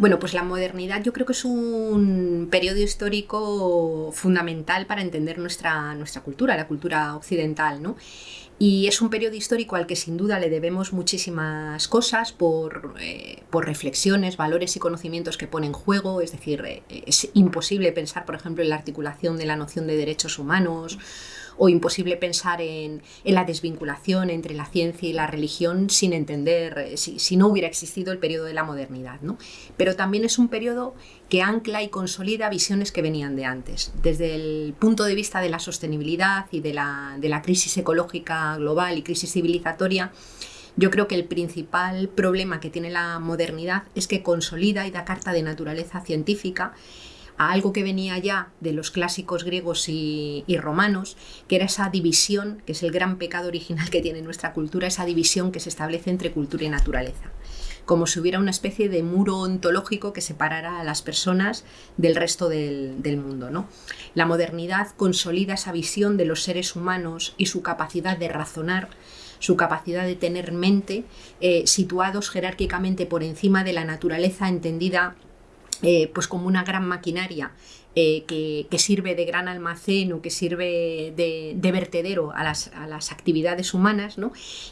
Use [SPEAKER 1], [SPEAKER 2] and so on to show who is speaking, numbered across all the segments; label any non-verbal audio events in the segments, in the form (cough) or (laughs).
[SPEAKER 1] Bueno, pues la modernidad yo creo que es un periodo histórico fundamental para entender nuestra, nuestra cultura, la cultura occidental, ¿no? Y es un periodo histórico al que sin duda le debemos muchísimas cosas por, eh, por reflexiones, valores y conocimientos que pone en juego. Es decir, eh, es imposible pensar, por ejemplo, en la articulación de la noción de derechos humanos o imposible pensar en, la desvinculación entre la ciencia y la religión sin entender, eh, si, no hubiera existido el periodo de la modernidad. ¿no? Pero también es un periodo que ancla y consolida visiones que venían de antes. Desde el punto de vista de la sostenibilidad y de la, de la crisis ecológica global y crisis civilizatoria, yo creo que el principal problema que tiene la modernidad es que consolida y da carta de naturaleza científica algo que venía ya de los clásicos griegos y, romanos, que era esa división, que es el gran pecado original que tiene nuestra cultura, esa división que se establece entre cultura y naturaleza como si hubiera una especie de muro ontológico que separara a las personas del resto del, mundo. ¿no? La modernidad consolida esa visión de los seres humanos y su capacidad de razonar, su capacidad de tener mente, eh, situados jerárquicamente por encima de la naturaleza entendida eh, pues como una gran maquinaria eh, que, sirve de gran almacén o que sirve de, vertedero a las, actividades humanas,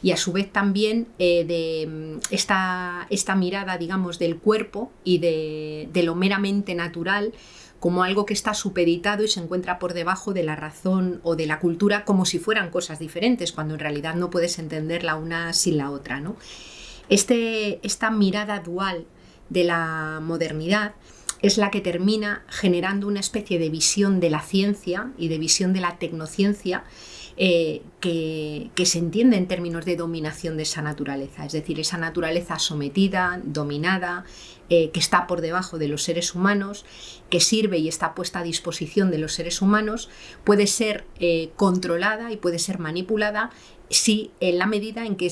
[SPEAKER 1] y a su vez también eh, de mm, esta, esta, mirada, digamos, del cuerpo y de, de, lo meramente natural como algo que está supeditado y se encuentra por debajo de la razón o de la cultura como si fueran cosas diferentes, cuando en realidad no puedes entenderla una sin la otra. ¿no? Este, esta mirada dual de la modernidad es la que termina generando una especie de visión de la ciencia y de visión de la tecnociencia eh, que, se entiende en términos de dominación de esa naturaleza, es decir, esa naturaleza sometida, dominada, eh, que está por debajo de los seres humanos, que sirve y está puesta a disposición de los seres humanos, puede ser eh, controlada y puede ser manipulada si en la medida en que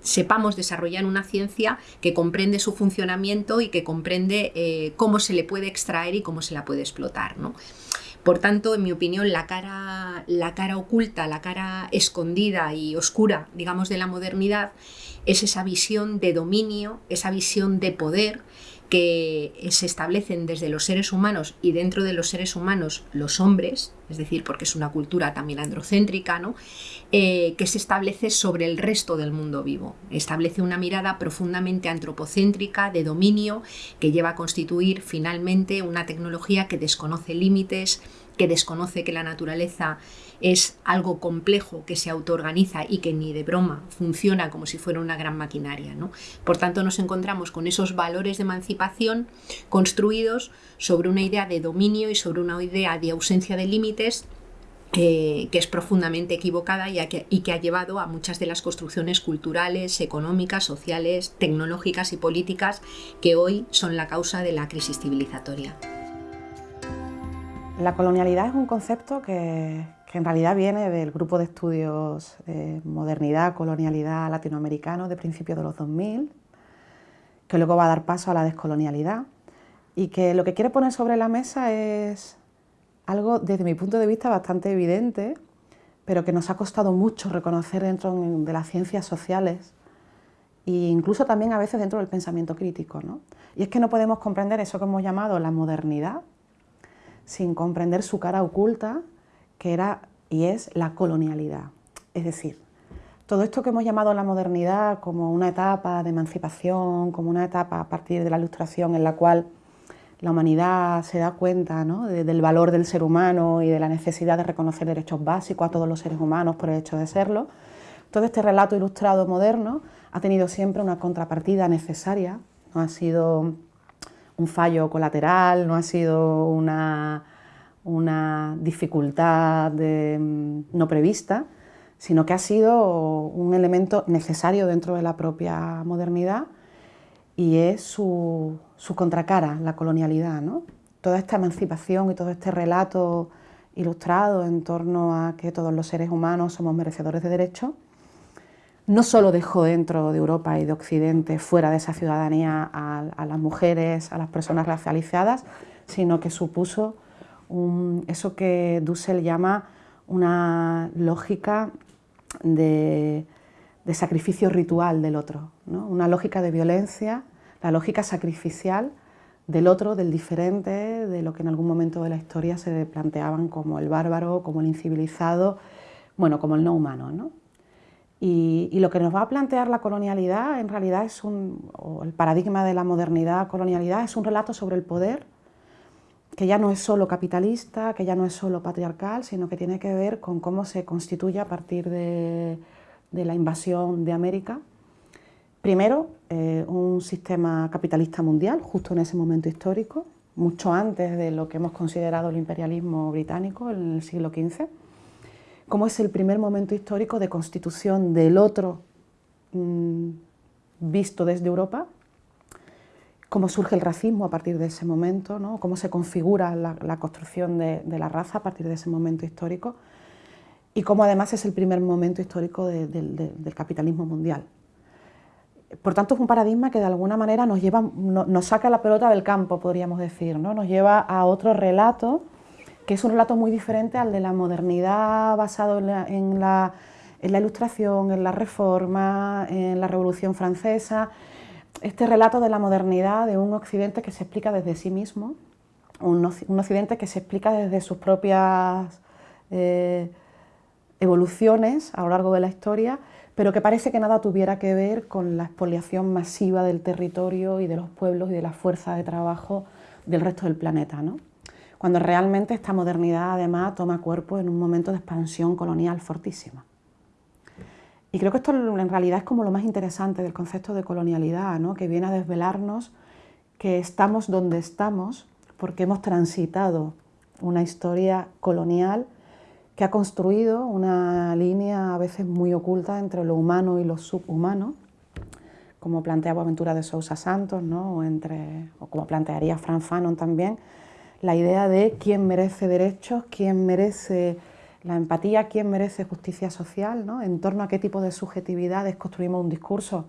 [SPEAKER 1] sepamos desarrollar una ciencia que comprende su funcionamiento y que comprende eh, cómo se le puede extraer y cómo se la puede explotar. Por tanto, en mi opinión, la cara, la cara oculta, la cara escondida y oscura, digamos, de la modernidad es esa visión de dominio, esa visión de poder que se establecen desde los seres humanos y dentro de los seres humanos los hombres, es decir, porque es una cultura también androcéntrica, ¿no? Eh, que se establece sobre el resto del mundo vivo. Establece una mirada profundamente antropocéntrica, de dominio, que lleva a constituir finalmente una tecnología que desconoce límites, que desconoce que la naturaleza es algo complejo que se autoorganiza y que ni de broma funciona como si fuera una gran maquinaria. ¿no? Por tanto, nos encontramos con esos valores de emancipación construidos sobre una idea de dominio y sobre una idea de ausencia de límites que es profundamente equivocada y, y que ha llevado a muchas de las construcciones culturales, económicas, sociales, tecnológicas y políticas que hoy son la causa de la crisis civilizatoria.
[SPEAKER 2] La colonialidad es un concepto que, en realidad viene del grupo de estudios de modernidad, colonialidad latinoamericano de principios de los 2000, que luego va a dar paso a la descolonialidad y que lo que quiere poner sobre la mesa es algo desde mi punto de vista bastante evidente, pero que nos ha costado mucho reconocer dentro de las ciencias sociales e incluso también a veces dentro del pensamiento crítico. Y es que no podemos comprender eso que hemos llamado la modernidad, sin comprender su cara oculta, que era y es la colonialidad. Es decir, todo esto que hemos llamado la modernidad como una etapa de emancipación, como una etapa a partir de la ilustración en la cual la humanidad se da cuenta del valor del ser humano y de la necesidad de reconocer derechos básicos a todos los seres humanos por el hecho de serlo, todo este relato ilustrado moderno ha tenido siempre una contrapartida necesaria, no ha sido un fallo colateral, no ha sido una, una dificultad no prevista, sino que ha sido un elemento necesario dentro de la propia modernidad y es su, contracara, la colonialidad. ¿no? Toda esta emancipación y todo este relato ilustrado en torno a que todos los seres humanos somos merecedores de derechos, no solo dejó dentro de Europa y de Occidente, fuera de esa ciudadanía, a, las mujeres, a las personas racializadas, sino que supuso eso que Dussel llama una lógica de, sacrificio ritual del otro, una lógica de violencia, la lógica sacrificial del otro, del diferente, de lo que en algún momento de la historia se planteaban como el bárbaro, como el incivilizado, bueno, como el no humano. ¿no? Y, lo que nos va a plantear la colonialidad en realidad es un, el paradigma de la modernidad colonialidad es un relato sobre el poder que ya no es solo capitalista, que ya no es solo patriarcal, sino que tiene que ver con cómo se constituye a partir de, la invasión de América. Primero, eh, un sistema capitalista mundial, justo en ese momento histórico, mucho antes de lo que hemos considerado el imperialismo británico en el siglo XV, como es el primer momento histórico de constitución del otro mm, visto desde Europa, cómo surge el racismo a partir de ese momento, ¿no? cómo se configura la, construcción de, la raza a partir de ese momento histórico, y cómo además es el primer momento histórico del capitalismo mundial. Por tanto, es un paradigma que de alguna manera nos, lleva, nos saca la pelota del campo, podríamos decir, ¿no? nos lleva a otro relato, que es un relato muy diferente al de la modernidad basado en la, ilustración, en la reforma, en la Revolución Francesa. Este relato de la modernidad de un occidente que se explica desde sí mismo, un, occidente que se explica desde sus propias eh, evoluciones a lo largo de la historia, pero que parece que nada tuviera que ver con la expoliación masiva del territorio y de los pueblos y de la fuerza de trabajo del resto del planeta. ¿no? Cuando realmente esta modernidad además toma cuerpo en un momento de expansión colonial fortísima. Y creo que esto en realidad es como lo más interesante del concepto de colonialidad, ¿no? que viene a desvelarnos que estamos donde estamos porque hemos transitado una historia colonial que ha construido una línea a veces muy oculta entre lo humano y lo subhumano, como plantea Boaventura de Sousa Santos, ¿no? o, o como plantearía Frank Fanon también, la idea de quién merece derechos, quién merece la empatía, quién merece justicia social, ¿no? en torno a qué tipo de subjetividades construimos un discurso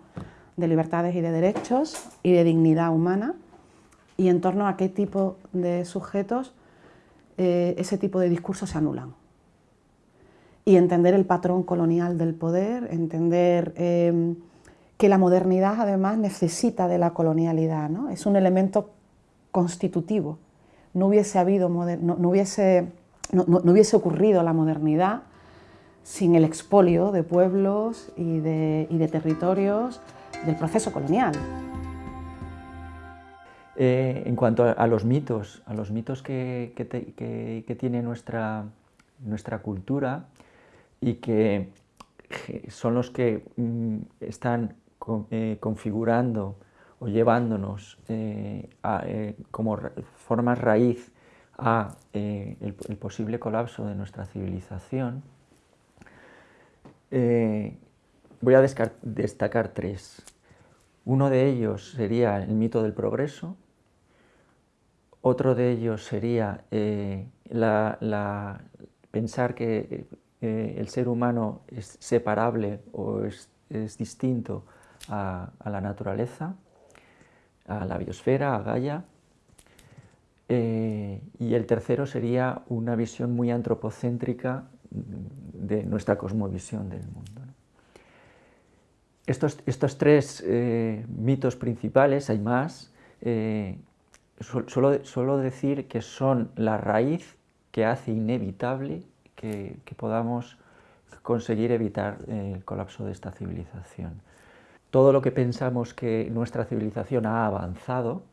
[SPEAKER 2] de libertades y de derechos y de dignidad humana, y en torno a qué tipo de sujetos eh, ese tipo de discursos se anulan y entender el patrón colonial del poder, entender em, que la modernidad además necesita de la colonialidad, ¿no? es un elemento constitutivo. No hubiese, habido no, hubiese, no, hubiese ocurrido la modernidad sin el expolio de pueblos y de, y de territorios del proceso colonial.
[SPEAKER 3] Eh, en cuanto a, los mitos, a los mitos que, que, que tiene nuestra, nuestra cultura, y que son los que mm, están eh, configurando o llevándonos eh, como formas raíz a el, posible colapso de nuestra civilización, voy a destacar tres. Uno de ellos sería el mito del progreso, otro de ellos sería la, pensar que eh, el ser humano es separable o es, distinto a, la naturaleza, a la biosfera, a Gaia. Eh, y el tercero sería una visión muy antropocéntrica de nuestra cosmovisión del mundo. Estos, tres eh, mitos principales, hay más, suelo decir que son la raíz que hace inevitable que, podamos conseguir evitar eh, el colapso de esta civilización. Todo lo que pensamos que nuestra civilización ha avanzado,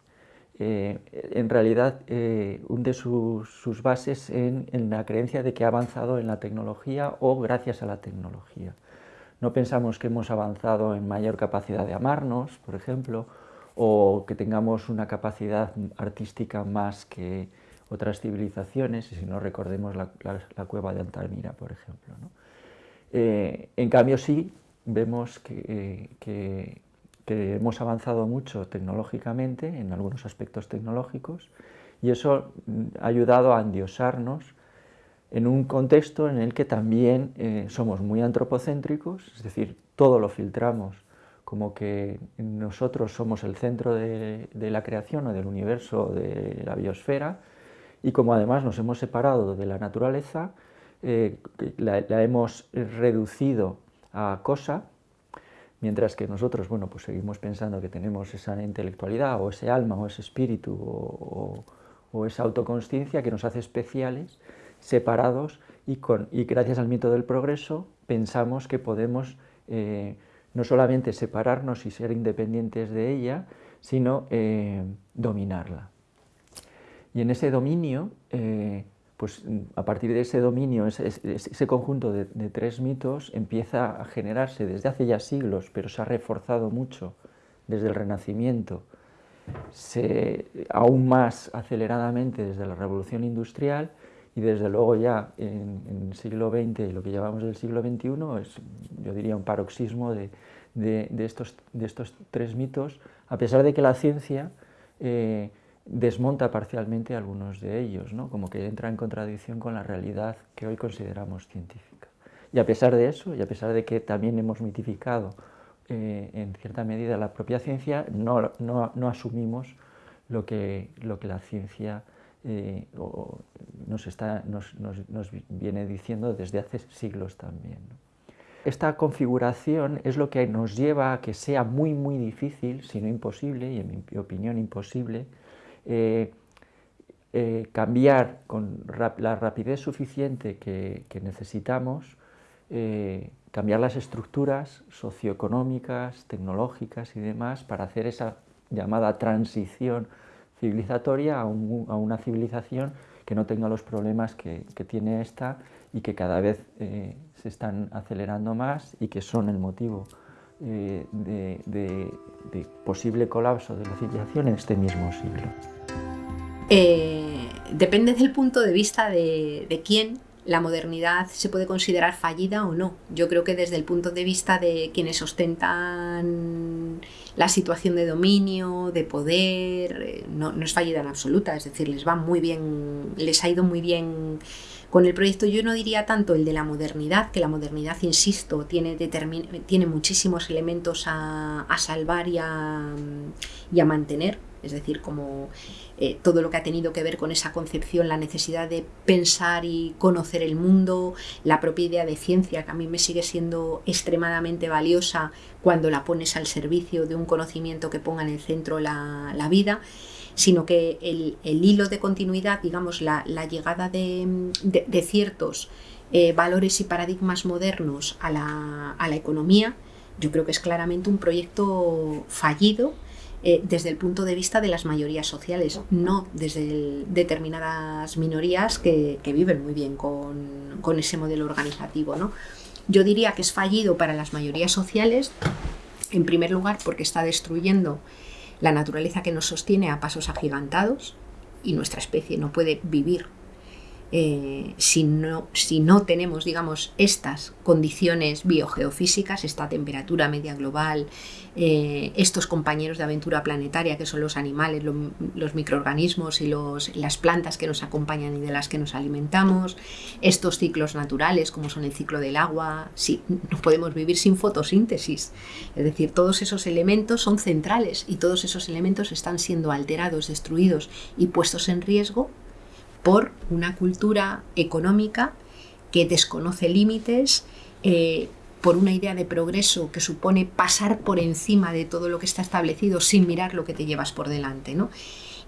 [SPEAKER 3] eh, en realidad eh, hunde sus, bases en, la creencia de que ha avanzado en la tecnología o gracias a la tecnología. No pensamos que hemos avanzado en mayor capacidad de amarnos, por ejemplo, o que tengamos una capacidad artística más que, otras civilizaciones, si no recordemos la, cueva de Altamira, por ejemplo. Eh, en cambio sí vemos que, hemos avanzado mucho tecnológicamente, en algunos aspectos tecnológicos, y eso ha ayudado a endiosarnos en un contexto en el que también eh, somos muy antropocéntricos, es decir, todo lo filtramos como que nosotros somos el centro de, la creación o del universo, de la biosfera, y como además nos hemos separado de la naturaleza, eh, la, hemos reducido a cosa, Mientras que nosotros, bueno, pues seguimos pensando que tenemos esa intelectualidad o ese alma o ese espíritu o, esa autoconsciencia que nos hace especiales, separados y, con, y, gracias al mito del progreso pensamos que podemos eh, no solamente separarnos y ser independientes de ella, sino eh, dominarla. Y en ese dominio, eh, pues a partir de ese dominio, ese, conjunto de, tres mitos empieza a generarse desde hace ya siglos, pero se ha reforzado mucho desde el Renacimiento, aún más aceleradamente desde la Revolución Industrial y desde luego ya en, el siglo XX y lo que llamamos del siglo XXI es, yo diría, un paroxismo de, estos, de estos tres mitos, a pesar de que la ciencia eh, desmonta parcialmente algunos de ellos, ¿no? como que entra en contradicción con la realidad que hoy consideramos científica. Y a pesar de eso, y a pesar de que también hemos mitificado eh, en cierta medida la propia ciencia, no, no, asumimos lo que, lo que la ciencia eh, nos, está, nos, nos, viene diciendo desde hace siglos también. Esta configuración es lo que nos lleva a que sea muy, muy difícil, si no imposible, y en mi opinión imposible, eh, eh, cambiar con la rapidez suficiente que, necesitamos, eh, cambiar las estructuras socioeconómicas, tecnológicas y demás para hacer esa llamada transición civilizatoria a, una civilización que no tenga los problemas que, tiene esta y que cada vez se están acelerando más y que son el motivo de, de posible colapso de la civilización en este mismo siglo.
[SPEAKER 1] Eh, depende del punto de vista de, quién la modernidad se puede considerar fallida o no. Yo creo que desde el punto de vista de quienes ostentan la situación de dominio, de poder, eh, no, es fallida en absoluta, es decir, les va muy bien, les ha ido muy bien con el proyecto. Yo no diría tanto el de la modernidad, que la modernidad, insisto, tiene, tiene muchísimos elementos a, salvar y y a mantener, es decir, como eh, todo lo que ha tenido que ver con esa concepción, la necesidad de pensar y conocer el mundo, la propia idea de ciencia, que a mí me sigue siendo extremadamente valiosa cuando la pones al servicio de un conocimiento que ponga en el centro la, vida sino que el, hilo de continuidad, digamos, la, llegada de, ciertos eh, valores y paradigmas modernos a la, a la economía, yo creo que es claramente un proyecto fallido eh, desde el punto de vista de las mayorías sociales, no desde determinadas minorías que, viven muy bien con, ese modelo organizativo. ¿no? Yo diría que es fallido para las mayorías sociales, en primer lugar porque está destruyendo la naturaleza que nos sostiene a pasos agigantados y nuestra especie no puede vivir eh, si, no, si no tenemos, digamos, estas condiciones biogeofísicas, esta temperatura media global, eh, estos compañeros de aventura planetaria que son los animales, los microorganismos y los, las plantas que nos acompañan y de las que nos alimentamos, estos ciclos naturales como son el ciclo del agua, si, no podemos vivir sin fotosíntesis, es decir, todos esos elementos son centrales y todos esos elementos están siendo alterados, destruidos y puestos en riesgo por una cultura económica que desconoce límites, eh, por una idea de progreso que supone pasar por encima de todo lo que está establecido sin mirar lo que te llevas por delante. ¿no?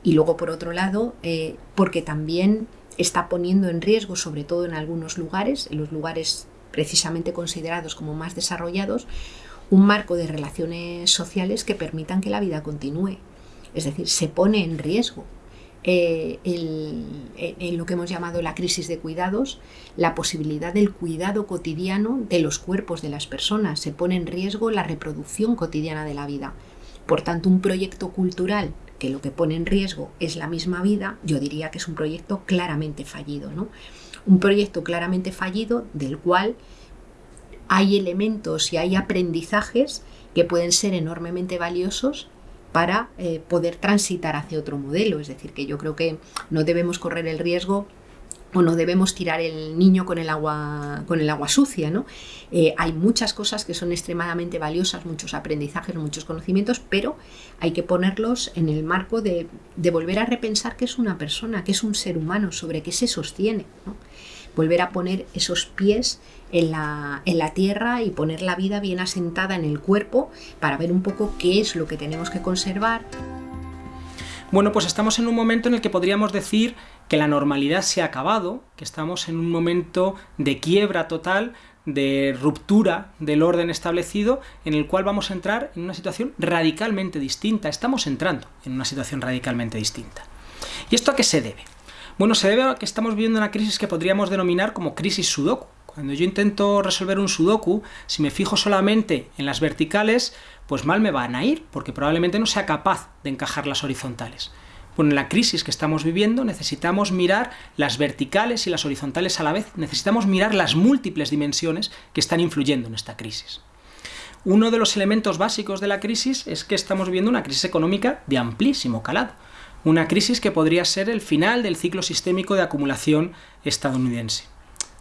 [SPEAKER 1] Y luego, por otro lado, eh, porque también está poniendo en riesgo, sobre todo en algunos lugares, en los lugares precisamente considerados como más desarrollados, un marco de relaciones sociales que permitan que la vida continúe. Es decir, se pone en riesgo eh, en lo que hemos llamado la crisis de cuidados, la posibilidad del cuidado cotidiano de los cuerpos de las personas. Se pone en riesgo la reproducción cotidiana de la vida. Por tanto, un proyecto cultural que lo que pone en riesgo es la misma vida, yo diría que es un proyecto claramente fallido. ¿no? Un proyecto claramente fallido del cual hay elementos y hay aprendizajes que pueden ser enormemente valiosos para eh, poder transitar hacia otro modelo. Es decir, que yo creo que no debemos correr el riesgo o no debemos tirar el niño con el agua, con el agua sucia. ¿no? Eh, hay muchas cosas que son extremadamente valiosas, muchos aprendizajes, muchos conocimientos, pero hay que ponerlos en el marco de, volver a repensar qué es una persona, qué es un ser humano, sobre qué se sostiene. Volver a poner esos pies en la, en la tierra y poner la vida bien asentada en el cuerpo para ver un poco qué es lo que tenemos que conservar.
[SPEAKER 4] Bueno, pues estamos en un momento en el que podríamos decir que la normalidad se ha acabado, que estamos en un momento de quiebra total, de ruptura del orden establecido, en el cual vamos a entrar en una situación radicalmente distinta. Estamos entrando en una situación radicalmente distinta. ¿Y esto a qué se debe? Bueno, se debe a que estamos viviendo una crisis que podríamos denominar como crisis sudoku. Cuando yo intento resolver un sudoku, si me fijo solamente en las verticales, pues mal me van a ir, porque probablemente no sea capaz de encajar las horizontales. Bueno, en la crisis que estamos viviendo necesitamos mirar las verticales y las horizontales a la vez, necesitamos mirar las múltiples dimensiones que están influyendo en esta crisis. Uno de los elementos básicos de la crisis es que estamos viviendo una crisis económica de amplísimo calado, una crisis que podría ser el final del ciclo sistémico de acumulación estadounidense.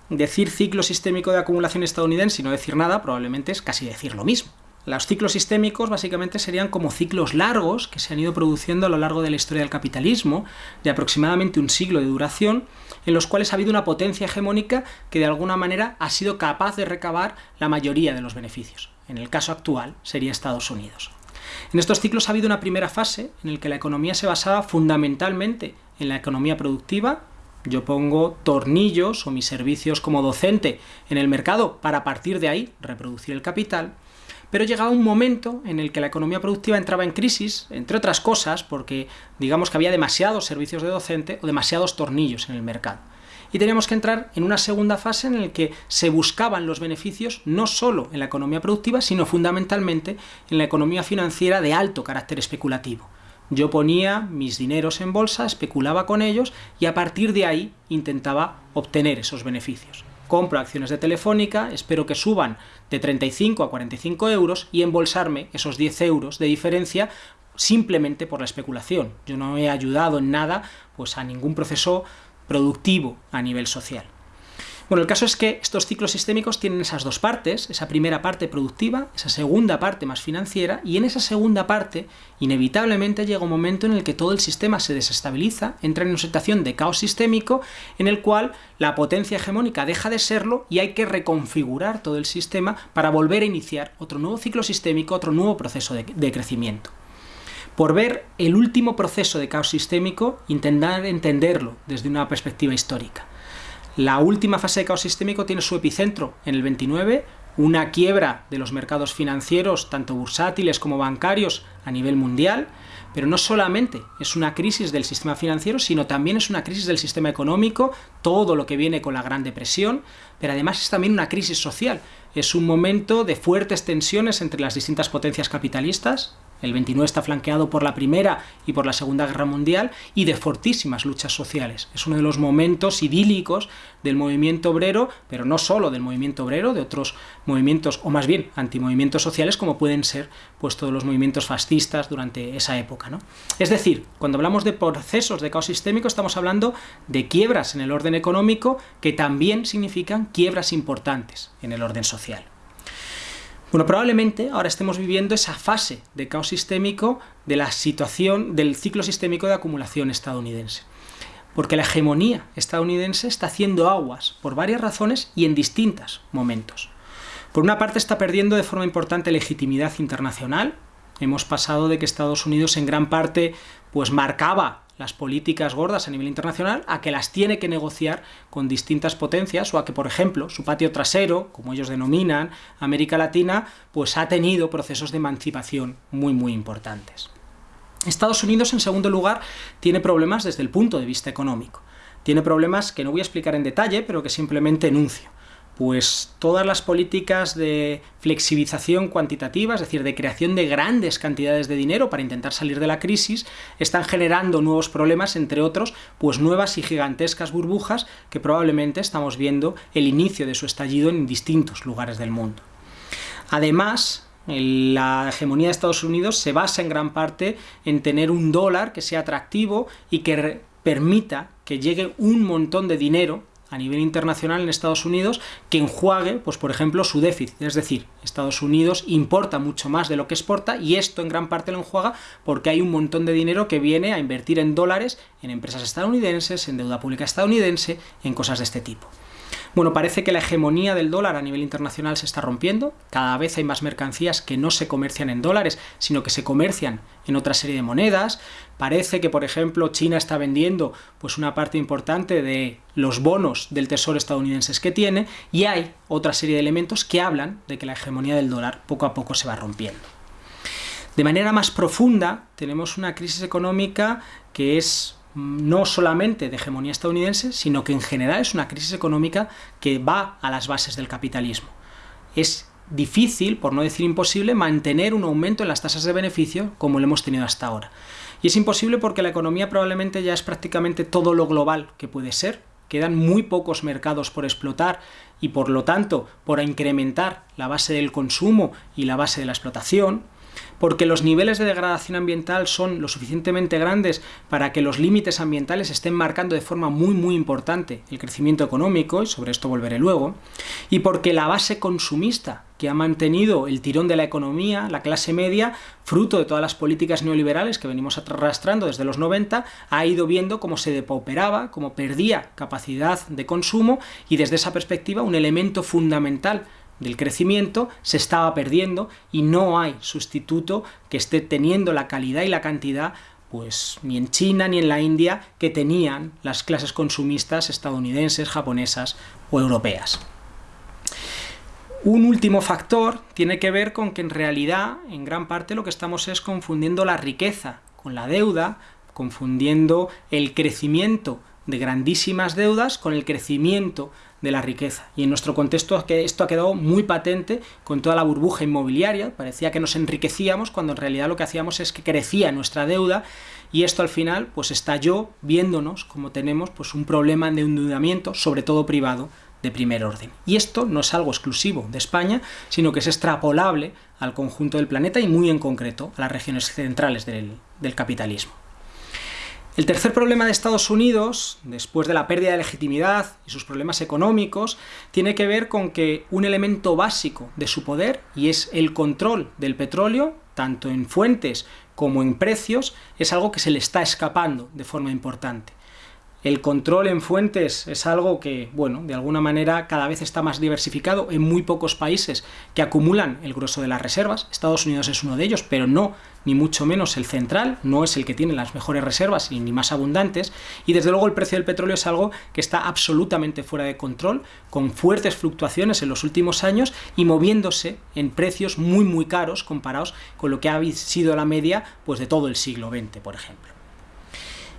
[SPEAKER 4] Decir ciclo sistémico de acumulación estadounidense y no decir nada probablemente es casi decir lo mismo. Los ciclos sistémicos básicamente serían como ciclos largos que se han ido produciendo a lo largo de la historia del capitalismo, de aproximadamente un siglo de duración, en los cuales ha habido una potencia hegemónica que de alguna manera ha sido capaz de recabar la mayoría de los beneficios. En el caso actual sería Estados Unidos. En estos ciclos ha habido una primera fase en la que la economía se basaba fundamentalmente en la economía productiva, yo pongo tornillos o mis servicios como docente en el mercado para a partir de ahí reproducir el capital, pero llegaba un momento en el que la economía productiva entraba en crisis, entre otras cosas, porque digamos que había demasiados servicios de docente o demasiados tornillos en el mercado. Y teníamos que entrar en una segunda fase en la que se buscaban los beneficios no solo en la economía productiva, sino fundamentalmente en la economía financiera de alto carácter especulativo. Yo ponía mis dineros en bolsa, especulaba con ellos y a partir de ahí intentaba obtener esos beneficios compro acciones de Telefónica, espero que suban de 35 a 45 euros y embolsarme esos 10 euros de diferencia simplemente por la especulación. Yo no he ayudado en nada pues, a ningún proceso productivo a nivel social. Bueno, el caso es que estos ciclos sistémicos tienen esas dos partes, esa primera parte productiva, esa segunda parte más financiera, y en esa segunda parte, inevitablemente llega un momento en el que todo el sistema se desestabiliza, entra en una situación de caos sistémico, en el cual la potencia hegemónica deja de serlo y hay que reconfigurar todo el sistema para volver a iniciar otro nuevo ciclo sistémico, otro nuevo proceso de, de crecimiento por ver el último proceso de caos sistémico, intentar entenderlo desde una perspectiva histórica. La última fase de caos sistémico tiene su epicentro en el 29, una quiebra de los mercados financieros, tanto bursátiles como bancarios, a nivel mundial, pero no solamente es una crisis del sistema financiero, sino también es una crisis del sistema económico, todo lo que viene con la Gran Depresión, pero además es también una crisis social. Es un momento de fuertes tensiones entre las distintas potencias capitalistas, el 29 está flanqueado por la Primera y por la Segunda Guerra Mundial y de fortísimas luchas sociales. Es uno de los momentos idílicos del movimiento obrero, pero no solo del movimiento obrero, de otros movimientos, o más bien antimovimientos sociales, como pueden ser pues, todos los movimientos fascistas durante esa época. ¿no? Es decir, cuando hablamos de procesos de caos sistémico, estamos hablando de quiebras en el orden económico que también significan quiebras importantes en el orden social. Bueno, probablemente ahora estemos viviendo esa fase de caos sistémico de la situación del ciclo sistémico de acumulación estadounidense. Porque la hegemonía estadounidense está haciendo aguas por varias razones y en distintos momentos. Por una parte está perdiendo de forma importante legitimidad internacional. Hemos pasado de que Estados Unidos en gran parte pues marcaba las políticas gordas a nivel internacional a que las tiene que negociar con distintas potencias o a que, por ejemplo, su patio trasero, como ellos denominan, América Latina, pues ha tenido procesos de emancipación muy muy importantes. Estados Unidos, en segundo lugar, tiene problemas desde el punto de vista económico. Tiene problemas que no voy a explicar en detalle, pero que simplemente enuncio pues todas las políticas de flexibilización cuantitativa, es decir, de creación de grandes cantidades de dinero para intentar salir de la crisis, están generando nuevos problemas, entre otros, pues nuevas y gigantescas burbujas que probablemente estamos viendo el inicio de su estallido en distintos lugares del mundo. Además, la hegemonía de Estados Unidos se basa en gran parte en tener un dólar que sea atractivo y que permita que llegue un montón de dinero a nivel internacional en Estados Unidos que enjuague, pues por ejemplo, su déficit. Es decir, Estados Unidos importa mucho más de lo que exporta y esto en gran parte lo enjuaga porque hay un montón de dinero que viene a invertir en dólares en empresas estadounidenses, en deuda pública estadounidense, en cosas de este tipo. Bueno, parece que la hegemonía del dólar a nivel internacional se está rompiendo, cada vez hay más mercancías que no se comercian en dólares, sino que se comercian en otra serie de monedas, parece que por ejemplo China está vendiendo pues una parte importante de los bonos del tesoro estadounidenses que tiene, y hay otra serie de elementos que hablan de que la hegemonía del dólar poco a poco se va rompiendo. De manera más profunda, tenemos una crisis económica que es no solamente de hegemonía estadounidense, sino que en general es una crisis económica que va a las bases del capitalismo. Es difícil, por no decir imposible, mantener un aumento en las tasas de beneficio como lo hemos tenido hasta ahora. Y es imposible porque la economía probablemente ya es prácticamente todo lo global que puede ser, quedan muy pocos mercados por explotar y por lo tanto por incrementar la base del consumo y la base de la explotación, porque los niveles de degradación ambiental son lo suficientemente grandes para que los límites ambientales estén marcando de forma muy muy importante el crecimiento económico, y sobre esto volveré luego, y porque la base consumista que ha mantenido el tirón de la economía, la clase media, fruto de todas las políticas neoliberales que venimos arrastrando desde los 90, ha ido viendo cómo se depauperaba, cómo perdía capacidad de consumo y desde esa perspectiva un elemento fundamental del crecimiento se estaba perdiendo y no hay sustituto que esté teniendo la calidad y la cantidad pues ni en China ni en la India que tenían las clases consumistas estadounidenses, japonesas o europeas. Un último factor tiene que ver con que en realidad, en gran parte, lo que estamos es confundiendo la riqueza con la deuda, confundiendo el crecimiento de grandísimas deudas con el crecimiento de la riqueza. Y en nuestro contexto esto ha quedado muy patente con toda la burbuja inmobiliaria, parecía que nos enriquecíamos cuando en realidad lo que hacíamos es que crecía nuestra deuda y esto al final pues estalló viéndonos como tenemos pues un problema de endeudamiento, sobre todo privado, de primer orden. Y esto no es algo exclusivo de España, sino que es extrapolable al conjunto del planeta y muy en concreto a las regiones centrales del capitalismo. El tercer problema de Estados Unidos, después de la pérdida de legitimidad y sus problemas económicos, tiene que ver con que un elemento básico de su poder, y es el control del petróleo, tanto en fuentes como en precios, es algo que se le está escapando de forma importante. El control en fuentes es algo que, bueno, de alguna manera cada vez está más diversificado en muy pocos países que acumulan el grueso de las reservas. Estados Unidos es uno de ellos, pero no ni mucho menos el central, no es el que tiene las mejores reservas y ni más abundantes, y desde luego el precio del petróleo es algo que está absolutamente fuera de control, con fuertes fluctuaciones en los últimos años y moviéndose en precios muy muy caros comparados con lo que ha sido la media pues, de todo el siglo XX, por ejemplo.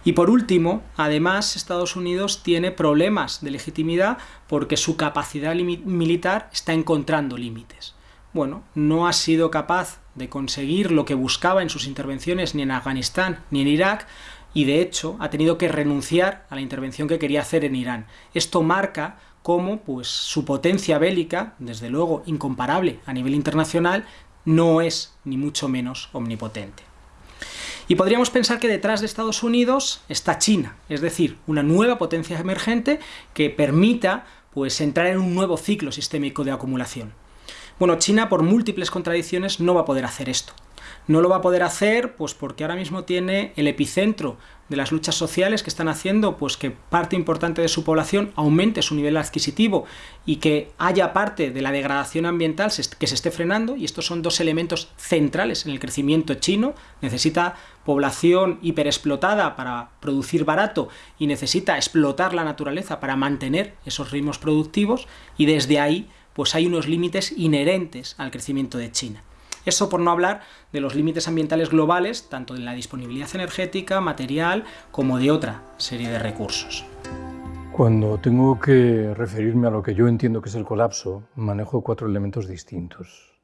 [SPEAKER 4] Y por último, además, Estados Unidos tiene problemas de legitimidad porque su capacidad militar está encontrando límites. Bueno, no ha sido capaz de conseguir lo que buscaba en sus intervenciones ni en Afganistán ni en Irak, y de hecho ha tenido que renunciar a la intervención que quería hacer en Irán. Esto marca cómo pues, su potencia bélica, desde luego incomparable a nivel internacional, no es ni mucho menos omnipotente. Y podríamos pensar que detrás de Estados Unidos está China, es decir, una nueva potencia emergente que permita pues, entrar en un nuevo ciclo sistémico de acumulación. Bueno, China por múltiples contradicciones no va a poder hacer esto. No lo va a poder hacer pues porque ahora mismo tiene el epicentro de las luchas sociales que están haciendo pues que parte importante de su población aumente su nivel adquisitivo y que haya parte de la degradación ambiental que se esté frenando y estos son dos elementos centrales en el crecimiento chino. Necesita población hiperexplotada para producir barato y necesita explotar la naturaleza para mantener esos ritmos productivos y desde ahí pues hay unos límites inherentes al crecimiento de China. Eso por no hablar de los límites ambientales globales, tanto de la disponibilidad energética, material, como de otra serie de recursos.
[SPEAKER 5] Cuando tengo que referirme a lo que yo entiendo que es el colapso, manejo cuatro elementos distintos.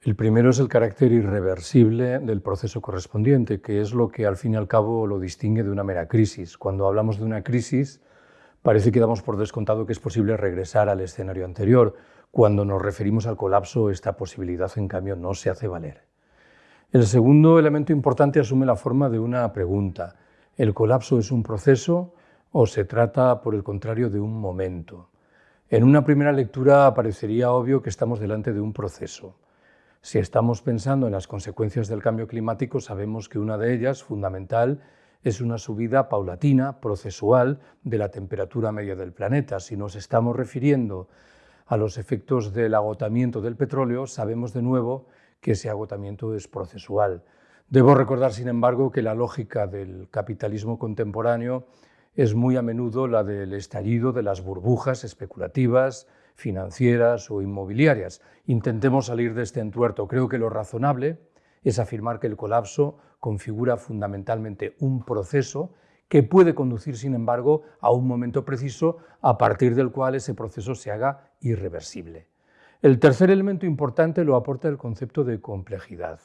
[SPEAKER 5] El primero es el carácter irreversible del proceso correspondiente, que es lo que al fin y al cabo lo distingue de una mera crisis. Cuando hablamos de una crisis, parece que damos por descontado que es posible regresar al escenario anterior, cuando nos referimos al colapso, esta posibilidad, en cambio, no se hace valer. El segundo elemento importante asume la forma de una pregunta. ¿El colapso es un proceso o se trata, por el contrario, de un momento? En una primera lectura parecería obvio que estamos delante de un proceso. Si estamos pensando en las consecuencias del cambio climático, sabemos que una de ellas, fundamental, es una subida paulatina, procesual, de la temperatura media del planeta. Si nos estamos refiriendo a los efectos del agotamiento del petróleo, sabemos de nuevo que ese agotamiento es procesual. Debo recordar, sin embargo, que la lógica del capitalismo contemporáneo es muy a menudo la del estallido de las burbujas especulativas, financieras o inmobiliarias. Intentemos salir de este entuerto. Creo que lo razonable es afirmar que el colapso configura fundamentalmente un proceso que puede conducir, sin embargo, a un momento preciso a partir del cual ese proceso se haga irreversible. El tercer elemento importante lo aporta el concepto de complejidad.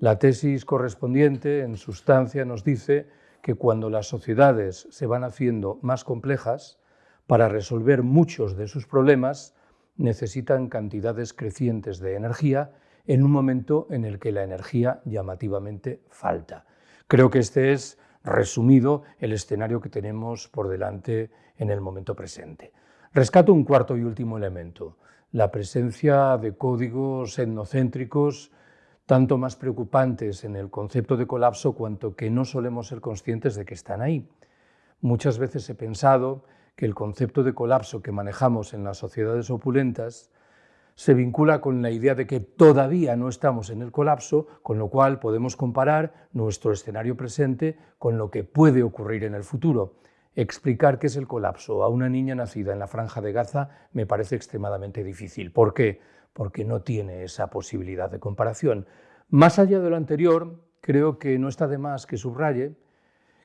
[SPEAKER 5] La tesis correspondiente, en sustancia, nos dice que cuando las sociedades se van haciendo más complejas, para resolver muchos de sus problemas necesitan cantidades crecientes de energía en un momento en el que la energía llamativamente falta. Creo que este es, resumido, el escenario que tenemos por delante en el momento presente. Rescato un cuarto y último elemento, la presencia de códigos etnocéntricos tanto más preocupantes en el concepto de colapso cuanto que no solemos ser conscientes de que están ahí. Muchas veces he pensado que el concepto de colapso que manejamos en las sociedades opulentas se vincula con la idea de que todavía no estamos en el colapso, con lo cual podemos comparar nuestro escenario presente con lo que puede ocurrir en el futuro. Explicar qué es el colapso a una niña nacida en la franja de Gaza me parece extremadamente difícil. ¿Por qué? Porque no tiene esa posibilidad de comparación. Más allá de lo anterior, creo que no está de más que subraye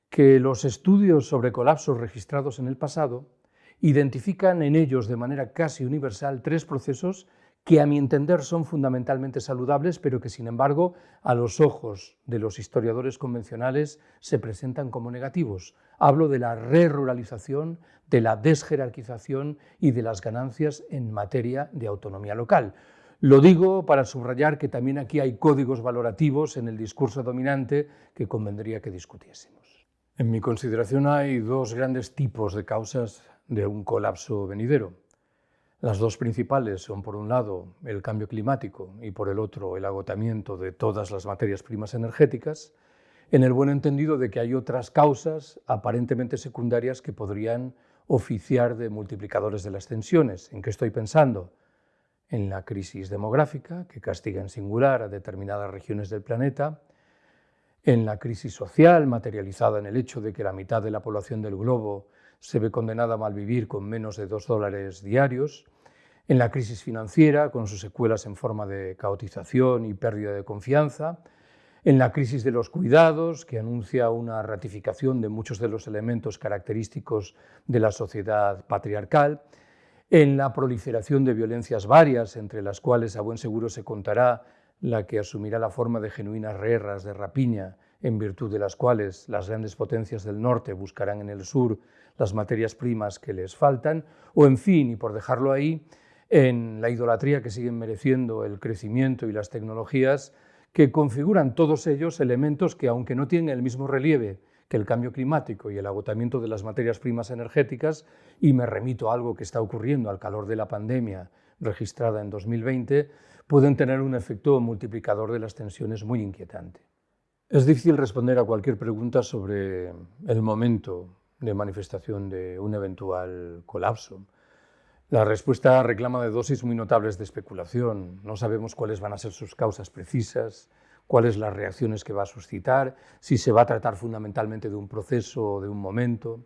[SPEAKER 5] que los estudios sobre colapsos registrados en el pasado identifican en ellos de manera casi universal tres procesos que a mi entender son fundamentalmente saludables, pero que sin embargo a los ojos de los historiadores convencionales se presentan como negativos. Hablo de la re-ruralización, de la desjerarquización y de las ganancias en materia de autonomía local. Lo digo para subrayar que también aquí hay códigos valorativos en el discurso dominante que convendría que discutiésemos. En mi consideración hay dos grandes tipos de causas de un colapso venidero. Las dos principales son, por un lado, el cambio climático y, por el otro, el agotamiento de todas las materias primas energéticas, en el buen entendido de que hay otras causas aparentemente secundarias que podrían oficiar de multiplicadores de las tensiones. ¿En qué estoy pensando? En la crisis demográfica, que castiga en singular a determinadas regiones del planeta, en la crisis social, materializada en el hecho de que la mitad de la población del globo se ve condenada a malvivir con menos de dos dólares diarios, en la crisis financiera, con sus secuelas en forma de caotización y pérdida de confianza, en la crisis de los cuidados, que anuncia una ratificación de muchos de los elementos característicos de la sociedad patriarcal, en la proliferación de violencias varias, entre las cuales a buen seguro se contará la que asumirá la forma de genuinas guerras de rapiña, en virtud de las cuales las grandes potencias del norte buscarán en el sur las materias primas que les faltan, o en fin, y por dejarlo ahí, en la idolatría que siguen mereciendo el crecimiento y las tecnologías, que configuran todos ellos elementos que, aunque no tienen el mismo relieve que el cambio climático y el agotamiento de las materias primas energéticas, y me remito a algo que está ocurriendo al calor de la pandemia registrada en 2020, pueden tener un efecto multiplicador de las tensiones muy inquietante. Es difícil responder a cualquier pregunta sobre el momento de manifestación de un eventual colapso. La respuesta reclama de dosis muy notables de especulación. No sabemos cuáles van a ser sus causas precisas, cuáles las reacciones que va a suscitar, si se va a tratar fundamentalmente de un proceso o de un momento.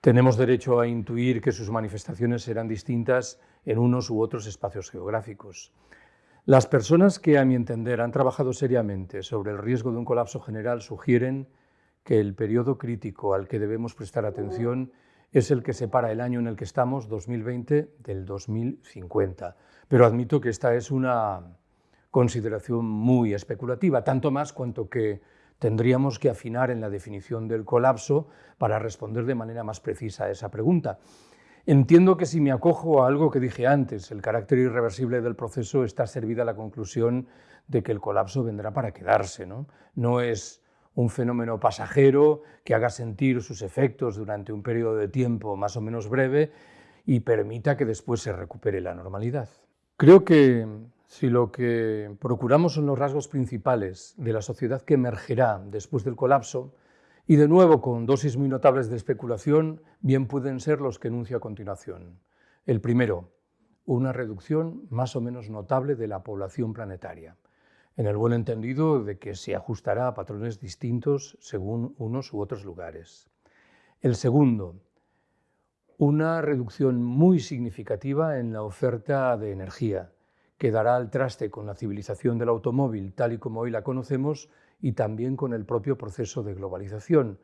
[SPEAKER 5] Tenemos derecho a intuir que sus manifestaciones serán distintas en unos u otros espacios geográficos. Las personas que, a mi entender, han trabajado seriamente sobre el riesgo de un colapso general sugieren que el periodo crítico al que debemos prestar atención es el que separa el año en el que estamos, 2020, del 2050. Pero admito que esta es una consideración muy especulativa, tanto más cuanto que tendríamos que afinar en la definición del colapso para responder de manera más precisa a esa pregunta. Entiendo que si me acojo a algo que dije antes, el carácter irreversible del proceso, está servida la conclusión de que el colapso vendrá para quedarse. No, no es un fenómeno pasajero que haga sentir sus efectos durante un periodo de tiempo más o menos breve y permita que después se recupere la normalidad. Creo que si lo que procuramos son los rasgos principales de la sociedad que emergerá después del colapso, Y de nuevo, con dosis muy notables de especulación, bien pueden ser los que enuncio a continuación. El primero, una reducción más o menos notable de la población planetaria, en el buen entendido de que se ajustará a patrones distintos según unos u otros lugares. El segundo, una reducción muy significativa en la oferta de energía, que dará al traste con la civilización del automóvil tal y como hoy la conocemos y también con el propio proceso de globalización.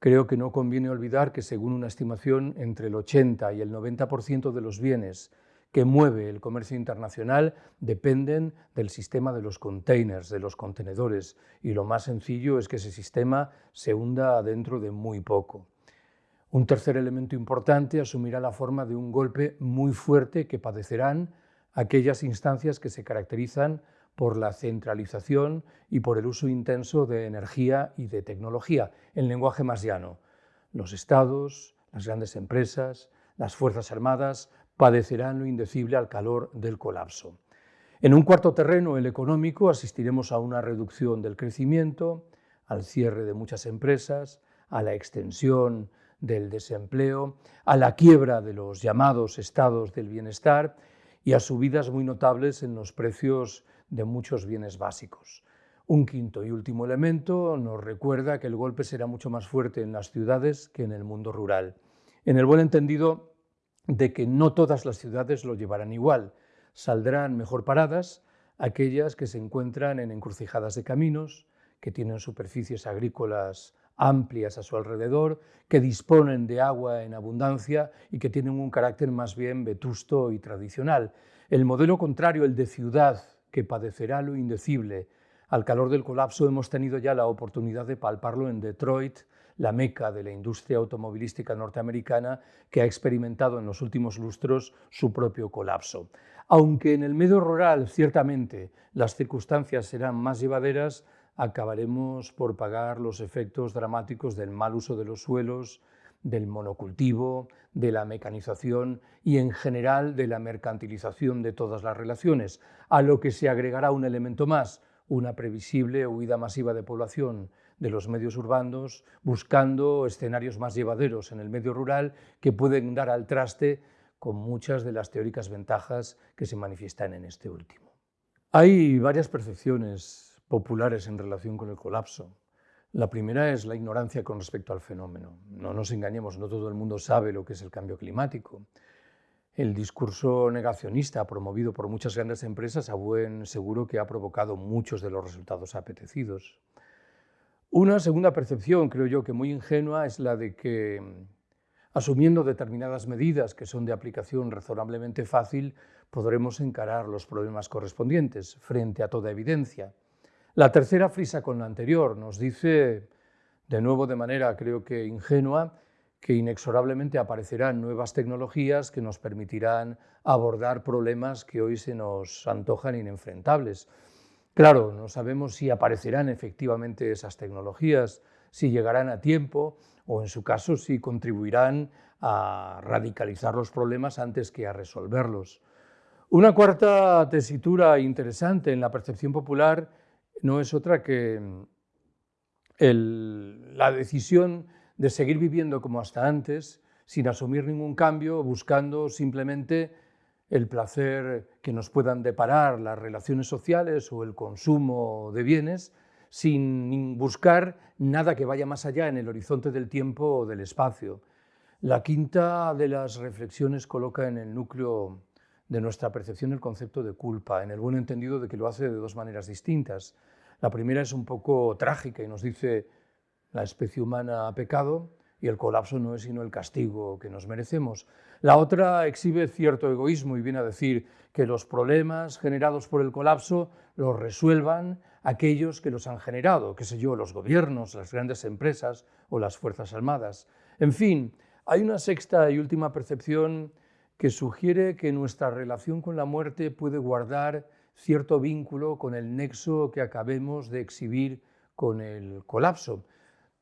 [SPEAKER 5] Creo que no conviene olvidar que según una estimación entre el 80 y el 90% de los bienes que mueve el comercio internacional dependen del sistema de los containers, de los contenedores, y lo más sencillo es que ese sistema se hunda dentro de muy poco. Un tercer elemento importante asumirá la forma de un golpe muy fuerte que padecerán aquellas instancias que se caracterizan por la centralización y por el uso intenso de energía y de tecnología, en lenguaje más llano. Los estados, las grandes empresas, las Fuerzas Armadas padecerán lo indecible al calor del colapso. En un cuarto terreno, el económico, asistiremos a una reducción del crecimiento, al cierre de muchas empresas, a la extensión del desempleo, a la quiebra de los llamados estados del bienestar y a subidas muy notables en los precios de muchos bienes básicos. Un quinto y último elemento nos recuerda que el golpe será mucho más fuerte en las ciudades que en el mundo rural, en el buen entendido de que no todas las ciudades lo llevarán igual, saldrán mejor paradas aquellas que se encuentran en encrucijadas de caminos, que tienen superficies agrícolas amplias a su alrededor, que disponen de agua en abundancia y que tienen un carácter más bien vetusto y tradicional. El modelo contrario, el de ciudad, que padecerá lo indecible, al calor del colapso hemos tenido ya la oportunidad de palparlo en Detroit, la meca de la industria automovilística norteamericana que ha experimentado en los últimos lustros su propio colapso. Aunque en el medio rural ciertamente las circunstancias serán más llevaderas, acabaremos por pagar los efectos dramáticos del mal uso de los suelos, del monocultivo, de la mecanización y en general de la mercantilización de todas las relaciones, a lo que se agregará un elemento más, una previsible huida masiva de población de los medios urbanos, buscando escenarios más llevaderos en el medio rural que pueden dar al traste con muchas de las teóricas ventajas que se manifiestan en este último. Hay varias percepciones populares en relación con el colapso. La primera es la ignorancia con respecto al fenómeno. No nos engañemos, no todo el mundo sabe lo que es el cambio climático. El discurso negacionista promovido por muchas grandes empresas a buen seguro que ha provocado muchos de los resultados apetecidos. Una segunda percepción, creo yo, que muy ingenua es la de que, asumiendo determinadas medidas que son de aplicación razonablemente fácil, podremos encarar los problemas correspondientes frente a toda evidencia. La tercera frisa con la anterior nos dice, de nuevo de manera creo que ingenua, que inexorablemente aparecerán nuevas tecnologías que nos permitirán abordar problemas que hoy se nos antojan inenfrentables. Claro, no sabemos si aparecerán efectivamente esas tecnologías, si llegarán a tiempo o en su caso si contribuirán a radicalizar los problemas antes que a resolverlos. Una cuarta tesitura interesante en la percepción popular no es otra que mm, la decisión de seguir viviendo como hasta antes, sin asumir ningún cambio, buscando simplemente el placer que nos puedan deparar las relaciones sociales o el consumo de bienes, sin buscar nada que vaya más allá en el horizonte del tiempo o del espacio. La quinta de las reflexiones coloca en el núcleo de nuestra percepción el concepto de culpa, en el buen entendido de que lo hace de dos maneras distintas. La primera es un poco trágica y nos dice la especie humana ha pecado y el colapso no es sino el castigo que nos merecemos. La otra exhibe cierto egoísmo y viene a decir que los problemas generados por el colapso los resuelvan aquellos que los han generado, qué sé yo, los gobiernos, las grandes empresas o las Fuerzas Armadas. En fin, hay una sexta y última percepción que sugiere que nuestra relación con la muerte puede guardar cierto vínculo con el nexo que acabemos de exhibir con el colapso.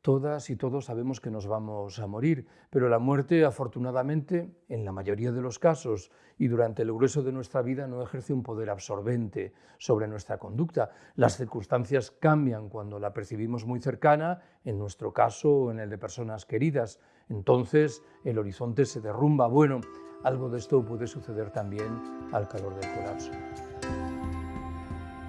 [SPEAKER 5] Todas y todos sabemos que nos vamos a morir, pero la muerte, afortunadamente, en la mayoría de los casos y durante el grueso de nuestra vida, no ejerce un poder absorbente sobre nuestra conducta. Las circunstancias cambian cuando la percibimos muy cercana, en nuestro caso o en el de personas queridas. Entonces el horizonte se derrumba. Bueno, algo de esto puede suceder también al calor del colapso.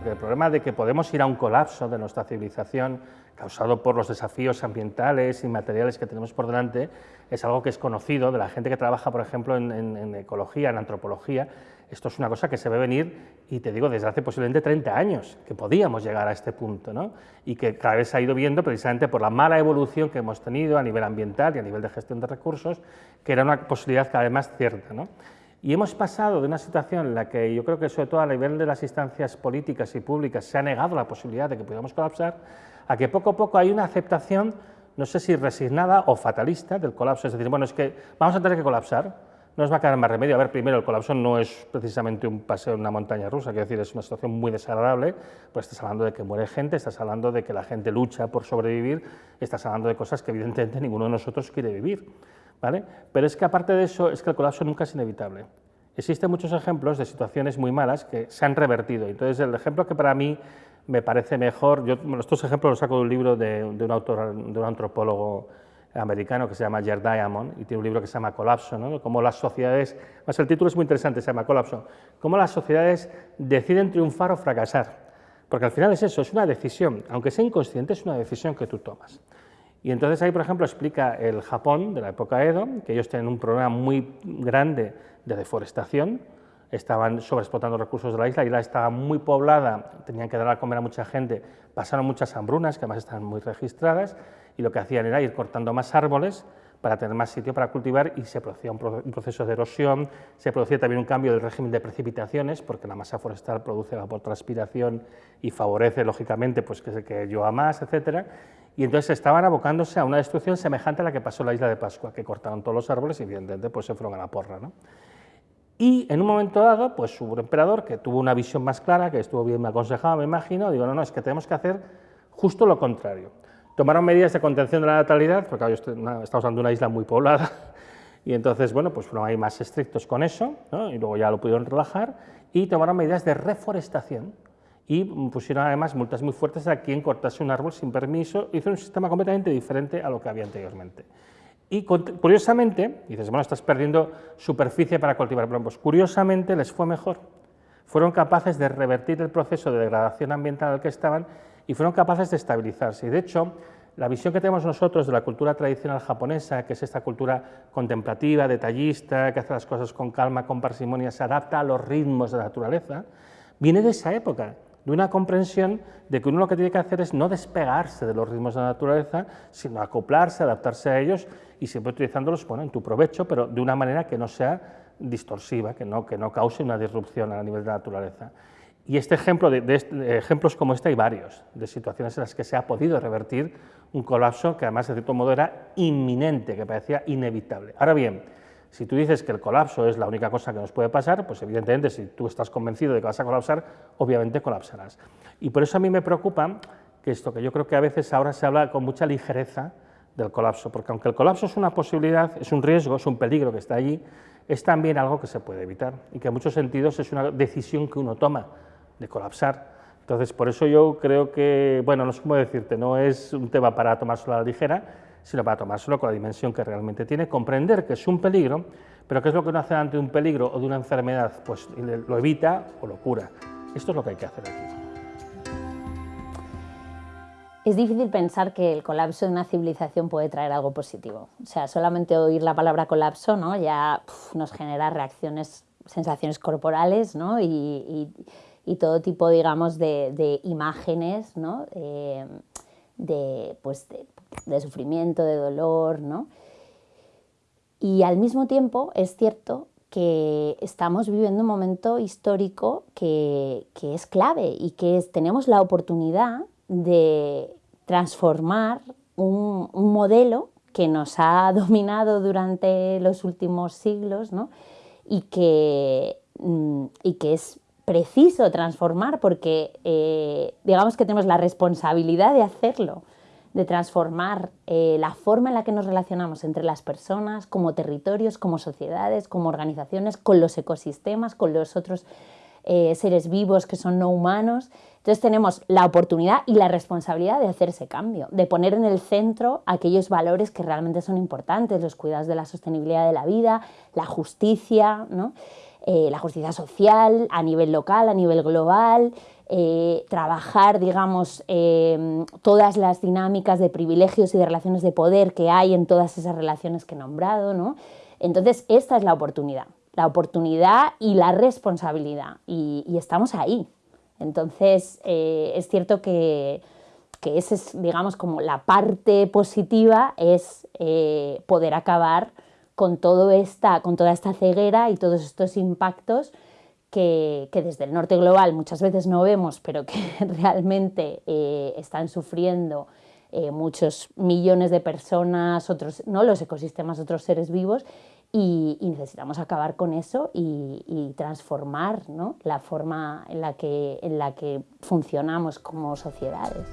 [SPEAKER 6] El problema de que podemos ir a un colapso de nuestra civilización causado por los desafíos ambientales y materiales que tenemos por delante, es algo que es conocido de la gente que trabaja, por ejemplo, en, ecología, en antropología. Esto es una cosa que se ve venir, y te digo, desde hace posiblemente 30 años, que podíamos llegar a este punto, ¿no? y que cada vez se ha ido viendo precisamente por la mala evolución que hemos tenido a nivel ambiental y a nivel de gestión de recursos, que era una posibilidad cada vez más cierta. ¿no? Y hemos pasado de una situación en la que yo creo que sobre todo a nivel de las instancias políticas y públicas se ha negado la posibilidad de que pudiéramos colapsar, a que poco a poco hay una aceptación, no sé si resignada o fatalista del colapso, es decir, bueno, es que vamos a tener que colapsar, no nos va a quedar más remedio. A ver, primero, el colapso no es precisamente un paseo en una montaña rusa, quiero decir, es una situación muy desagradable, pues estás hablando de que muere gente, estás hablando de que la gente lucha por sobrevivir, estás hablando de cosas que evidentemente ninguno de nosotros quiere vivir, ¿vale? Pero es que aparte de eso, es que el colapso nunca es inevitable. Existen muchos ejemplos de situaciones muy malas que se han revertido. Entonces, el ejemplo que para mí me parece mejor, yo estos ejemplos los saco de un libro de, un autor, de un antropólogo americano que se llama Jared Diamond y tiene un libro que se llama Colapso, ¿no? cómo las sociedades, más el título es muy interesante, se llama Colapso, cómo las sociedades deciden triunfar o fracasar, porque al final es eso, es una decisión, aunque sea inconsciente, es una decisión que tú tomas. Y entonces ahí, por ejemplo, explica el Japón de la época Edo, que ellos tienen un problema muy grande de deforestación, estaban sobreexplotando recursos de la isla, la isla estaba muy poblada, tenían que dar a comer a mucha gente, pasaron muchas hambrunas, que además están muy registradas, y lo que hacían era ir cortando más árboles para tener más sitio para cultivar y se producía un, proceso de erosión, se producía también un cambio del régimen de precipitaciones, porque la masa forestal produce evapotranspiración y favorece, lógicamente, pues, que se llueva más, etc. Y entonces estaban abocándose a una destrucción semejante a la que pasó en la isla de Pascua, que cortaron todos los árboles y evidentemente pues, se fueron a la porra. ¿no? Y en un momento dado, pues un emperador que tuvo una visión más clara, que estuvo bien aconsejado, me imagino, digo, no, no, es que tenemos que hacer justo lo contrario. Tomaron medidas de contención de la natalidad, porque estamos hablando de una isla muy poblada, (laughs) y entonces, bueno, pues fueron ahí más estrictos con eso, y luego ya lo pudieron relajar, y tomaron medidas de reforestación, y pusieron además multas muy fuertes a quien cortase un árbol sin permiso, hizo un sistema completamente diferente a lo que había anteriormente. Y curiosamente, dices, bueno, estás perdiendo superficie para cultivar plombos. Curiosamente les fue mejor. Fueron capaces de revertir el proceso de degradación ambiental en el que estaban y fueron capaces de estabilizarse. Y de hecho, la visión que tenemos nosotros de la cultura tradicional japonesa, que es esta cultura contemplativa, detallista, que hace las cosas con calma, con parsimonia, se adapta a los ritmos de la naturaleza, viene de esa época de una comprensión de que uno lo que tiene que hacer es no despegarse de los ritmos de la naturaleza, sino acoplarse, adaptarse a ellos y siempre utilizándolos bueno, en tu provecho, pero de una manera que no sea distorsiva, que no, que no cause una disrupción a nivel de la naturaleza. Y este ejemplo de, ejemplos como este hay varios, de situaciones en las que se ha podido revertir un colapso que además de cierto modo era inminente, que parecía inevitable. Ahora bien, si tú dices que el colapso es la única cosa que nos puede pasar, pues evidentemente si tú estás convencido de que vas a colapsar, obviamente colapsarás. Y por eso a mí me preocupa que esto, que yo creo que a veces ahora se habla con mucha ligereza del colapso, porque aunque el colapso es una posibilidad, es un riesgo, es un peligro que está allí, es también algo que se puede evitar y que en muchos sentidos es una decisión que uno toma de colapsar. Entonces, por eso yo creo que, bueno, no sé cómo decirte, no es un tema para tomárselo a la ligera, sino para tomárselo con la dimensión que realmente tiene, comprender que es un peligro, pero qué es lo que uno hace ante un peligro o de una enfermedad, pues lo evita o lo cura. Esto es lo que hay que hacer aquí.
[SPEAKER 7] Es difícil pensar que el colapso de una civilización puede traer algo positivo. O sea, solamente oír la palabra colapso ¿no? ya nos genera reacciones, sensaciones corporales ¿no? y, todo tipo, digamos, de, imágenes ¿no? Eh, de, pues, de de sufrimiento, de dolor, ¿no? Y al mismo tiempo es cierto que estamos viviendo un momento histórico que, es clave y que tenemos la oportunidad de transformar un, modelo que nos ha (laughs) dominado durante los últimos siglos ¿no? y, que, mm, y que es preciso transformar porque eh, digamos que tenemos la responsabilidad de hacerlo de transformar eh, la forma en la que nos relacionamos entre las personas, como territorios, como sociedades, como organizaciones, con los ecosistemas, con los otros eh, seres vivos que son no humanos. Entonces tenemos la oportunidad y la responsabilidad de hacer ese cambio, de poner en el centro aquellos valores que realmente son importantes, los cuidados de la sostenibilidad de la vida, la justicia, eh, la justicia social a nivel local, a nivel global, eh, trabajar, digamos, eh, todas las dinámicas de privilegios y de relaciones de poder que hay en todas esas relaciones que he nombrado, ¿no? Entonces, esta es la oportunidad, la oportunidad y la responsabilidad, y, estamos ahí. Entonces, eh, es cierto que, que esa es, digamos, como la parte positiva, es poder acabar con, todo esta, con toda esta ceguera y todos estos impactos que, desde el norte global muchas veces no vemos, pero que (laughs) realmente eh, están sufriendo eh, muchos millones de personas, otros, ¿no? los ecosistemas, otros seres vivos, y, necesitamos acabar con eso y, transformar la forma en la, que, en la que funcionamos como sociedades.